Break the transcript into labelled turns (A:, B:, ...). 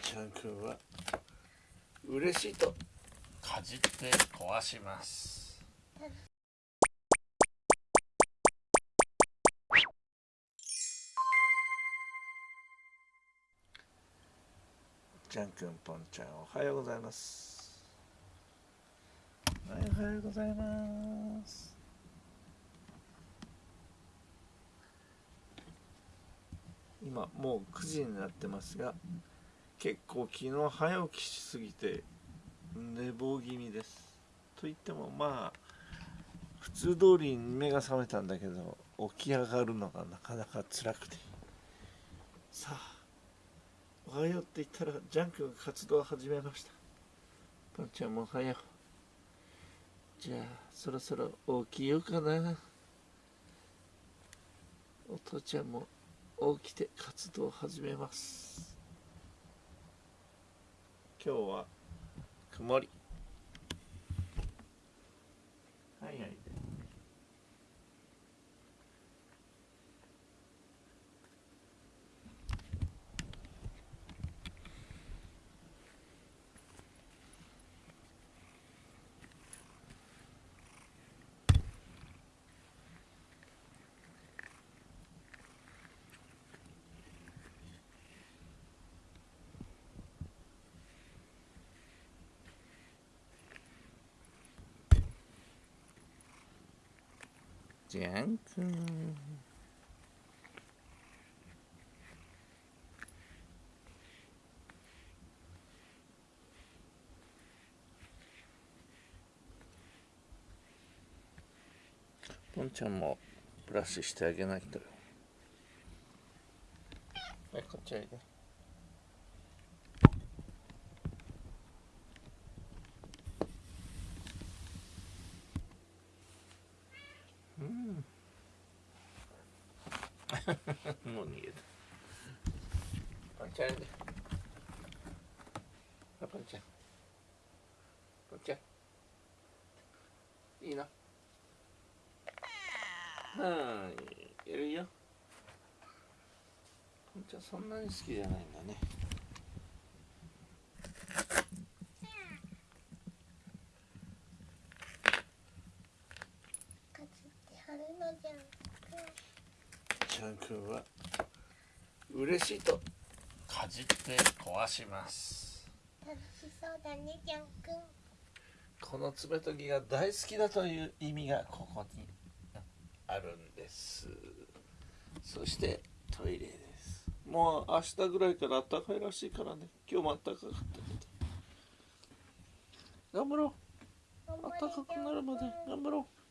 A: ちゃんくんは嬉しいとかじって壊します。ちゃんくんぽんちゃんおはようございます。はいおはようございます。今もう9時になってますが結構昨日早起きしすぎて寝坊気味です。と言ってもまあ普通通りに目が覚めたんだけど起き上がるのがなかなか辛くて。さあおはようって言ったらジャンクが活動を始めました。パンちゃんもおはよう。じゃあそろそろ起きようかな。お父ちゃんも起きて活動を始めます。今日は曇り。じゃんくんポンちゃんもブラシしてあげないとよ。はいこっちおいでうんもう逃げたポンちゃんおいであポンちゃんポンちゃんいいなはい、やるよ。ポンちゃんそんなに好きじゃないんだねかつって春のじゃん。ちゃんくんは嬉しいとかじって壊します。
B: 楽しそうだねジャンくん
A: この爪研ぎが大好きだという意味がここにあるんです。そしてトイレです。もう明日ぐらいから暖かいらしいからね。今日も暖かかったけど。頑張ろう。暖かくなるまで頑張ろう。